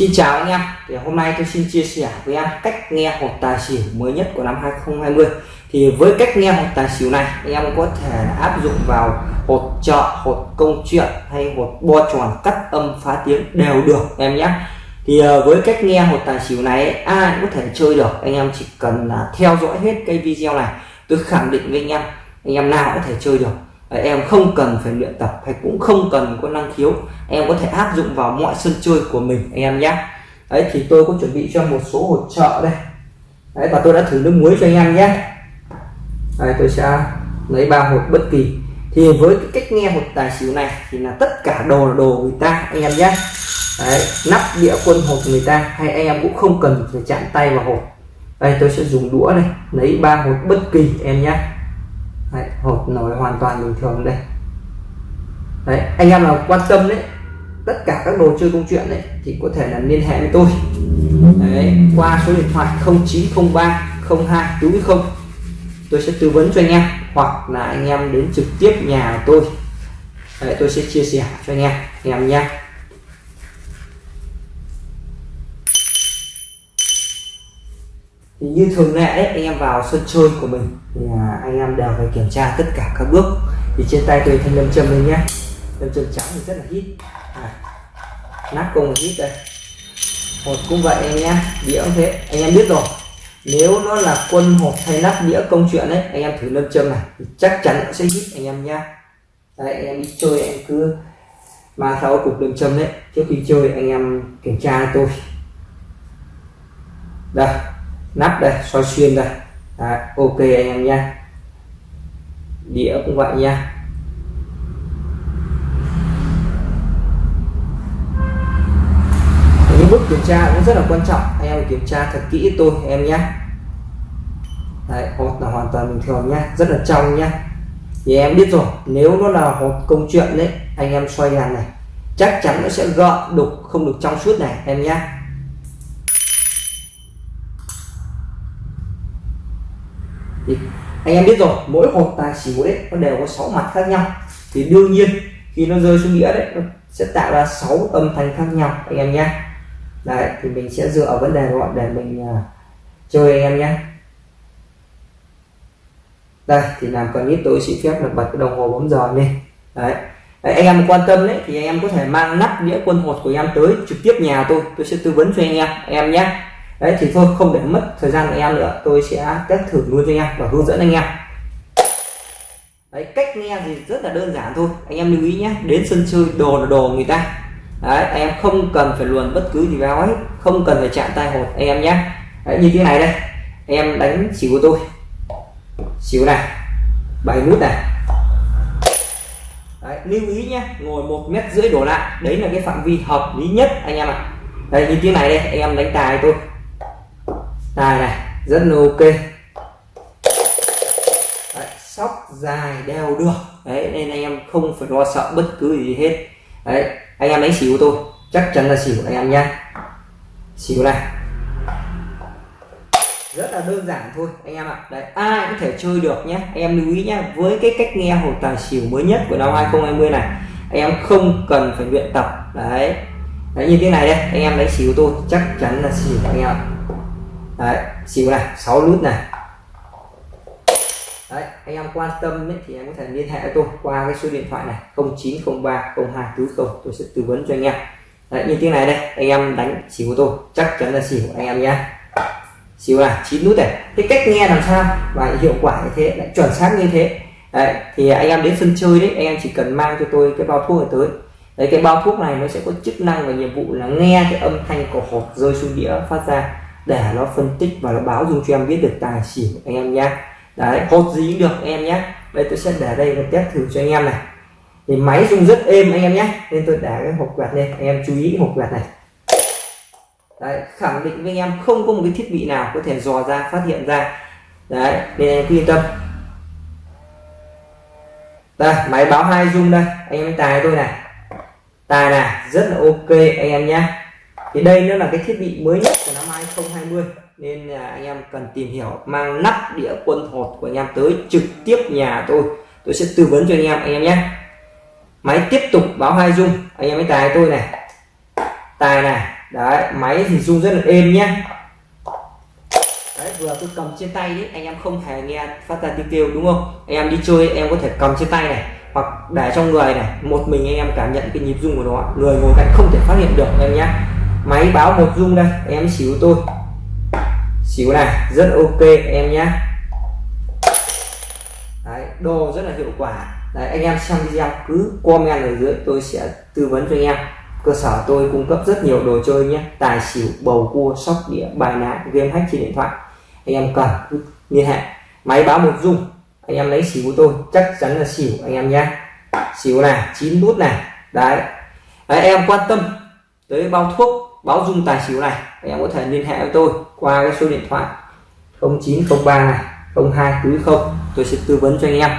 Xin chào anh em. Thì hôm nay tôi xin chia sẻ với em cách nghe hột tài xỉu mới nhất của năm 2020 thì với cách nghe hột tài xỉu này, anh em có thể áp dụng vào hột chợ, hột công chuyện hay hột bo tròn cắt âm phá tiếng đều được em nhé. Thì ờ, với cách nghe hột tài xỉu này, ai cũng có thể chơi được. Anh em chỉ cần là theo dõi hết cái video này, tôi khẳng định với anh em anh em nào có thể chơi được em không cần phải luyện tập hay cũng không cần có năng khiếu. Em có thể áp dụng vào mọi sân chơi của mình, anh em nhé. Đấy, thì tôi có chuẩn bị cho một số hỗ trợ đây. Đấy, và tôi đã thử nước muối cho anh em nhé. Đây tôi sẽ lấy ba hột bất kỳ. Thì với cái cách nghe hột tài xỉu này thì là tất cả đồ là đồ người ta, anh em nhé. Đấy, nắp đĩa quân hột người ta hay anh em cũng không cần phải chạm tay vào hột. Đây, tôi sẽ dùng đũa đây, lấy ba hột bất kỳ, em nhé đấy, hột nổi hoàn toàn bình thường đây. Đấy anh em nào quan tâm đấy tất cả các đồ chơi công chuyện đấy thì có thể là liên hệ với tôi. Đấy, qua số điện thoại 0903 02 đúng không tôi sẽ tư vấn cho anh em hoặc là anh em đến trực tiếp nhà của tôi. Đấy, tôi sẽ chia sẻ cho anh em anh em nha thì như thường lệ đấy anh em vào sân chơi của mình thì à, anh em đều phải kiểm tra tất cả các bước. Thì trên tay tôi thanh lâm châm lên nhé. Lâm châm trắng thì rất là hít. À, nắp công hít đây. Một cũng vậy anh nhé đĩa cũng thế. Anh em biết rồi nếu nó là quân hộp hay nắp đĩa công chuyện đấy anh em thử lâm châm này thì chắc chắn nó sẽ hít anh em nhá. Đấy anh em đi chơi em cứ mang theo cục lâm châm đấy. Trước khi chơi anh em kiểm tra tôi. Đây nắp đây soi xuyên đây. Đấy, ok anh em nha. Đĩa cũng vậy nha. Những bước kiểm tra cũng rất là quan trọng. Anh em kiểm tra thật kỹ tôi em nhé Đấy, hột là hoàn toàn bình thường nhá rất là trong nhá thì em biết rồi nếu nó là hột công chuyện đấy anh em xoay đàn này chắc chắn nó sẽ gợn đục không được trong suốt này em nhé thì anh em biết rồi mỗi hột tài xỉu đấy nó đều có 6 mặt khác nhau. Thì đương nhiên khi nó rơi xuống nghĩa đấy nó sẽ tạo ra 6 âm thanh khác nhau anh em nhé. Đấy thì mình sẽ dựa vấn đề gọi để mình uh, chơi anh em nhé. Đây thì làm cần ít tôi xin phép là bật cái đồng hồ bấm giờ lên. Đấy. đấy anh em quan tâm đấy thì anh em có thể mang nắp đĩa quân hột của em tới trực tiếp nhà tôi tôi sẽ tư vấn cho anh em anh em nhé đấy thì thôi không để mất thời gian của em nữa. Tôi sẽ test thử luôn cho anh em và hướng dẫn anh em. Đấy cách nghe thì rất là đơn giản thôi. Anh em lưu ý nhé. Đến sân chơi đồ là đồ người ta. Đấy anh em không cần phải luồn bất cứ gì vào ấy không cần phải chạm tay hột anh em nhé. Đấy, như thế này đây. Anh em đánh xỉu của tôi. Xỉu này. Bảy nút này. Đấy, lưu ý nhé. Ngồi một mét rưỡi đổ lại. Đấy là cái phạm vi hợp lý nhất anh em ạ. À. đây như thế này đây. Anh em đánh tài tôi tài này rất là ok. Đấy, sóc dài đeo được. Đấy nên anh em không phải lo sợ bất cứ gì hết. Đấy anh em đánh xỉu tôi. Chắc chắn là xỉu anh em nha, xỉu này. Rất là đơn giản thôi anh em ạ. Đấy ai cũng thể chơi được nhé anh em lưu ý nhé với cái cách nghe hồ tài xỉu mới nhất của năm 2020 này anh em không cần phải luyện tập. Đấy. Đấy như thế này đây anh em đánh xỉu tôi chắc chắn là xỉu anh em ạ đấy xỉu này 6 nút này. Đấy anh em quan tâm ấy, thì em có thể liên hệ với tôi qua cái số điện thoại này 0903 02 tôi sẽ tư vấn cho anh em. Đấy như thế này đây anh em đánh xỉu của tôi chắc chắn là xỉu anh em nhé xỉu này chín nút này. Cái cách nghe làm sao và hiệu quả như thế lại chuẩn xác như thế. Đấy thì anh em đến sân chơi đấy anh em chỉ cần mang cho tôi cái bao thuốc này tới. Đấy cái bao thuốc này nó sẽ có chức năng và nhiệm vụ là nghe cái âm thanh của hộp rơi xuống đĩa phát ra để nó phân tích và nó báo dung cho em biết được tài xỉu anh em nhé đấy hột gì cũng được anh em nhé đây tôi sẽ để đây và test thử cho anh em này. Thì máy rung rất êm anh em nhé nên tôi để cái hộp quẹt lên. Anh em chú ý hộp quẹt này. Đấy, khẳng định với anh em không có một cái thiết bị nào có thể dò ra phát hiện ra. Đấy nên em cứ yên tâm. Đây máy báo hai rung đây. Anh em tài tôi này. Tài này rất là ok anh em nhé thì đây nó là cái thiết bị mới nhất của nó. 2020 nên là anh em cần tìm hiểu mang nắp đĩa quân hột của anh em tới trực tiếp nhà tôi. Tôi sẽ tư vấn cho anh em anh em nhé. Máy tiếp tục báo hai dung. Anh em mới tài tôi này. Tài này. Đấy, máy thì rung rất là êm nhé. Đấy, vừa tôi cầm trên tay đấy anh em không hề nghe phát ra tiếng kêu, đúng không? Anh em đi chơi, em có thể cầm trên tay này, hoặc để trong người này. Một mình anh em cảm nhận cái nhịp rung của nó. Người ngồi cạnh không thể phát hiện được em nhé máy báo một dung đây, em xíu tôi. Xíu này, rất ok, em nhé đấy đồ rất là hiệu quả. Đấy, anh em xem video cứ comment ở dưới, tôi sẽ tư vấn cho anh em. Cơ sở tôi cung cấp rất nhiều đồ chơi nhé tài xỉu, bầu cua, sóc đĩa, bài ná, game hack trên điện thoại. Anh em cần liên hệ. Máy báo một dung anh em lấy xỉu của tôi, chắc chắn là xỉu, anh em nhé xỉu này, chín nút này. Đấy. đấy, em quan tâm tới bao thuốc báo dung tài xỉu này anh em có thể liên hệ với tôi qua cái số điện thoại 0903 này 02 tôi sẽ tư vấn cho anh em.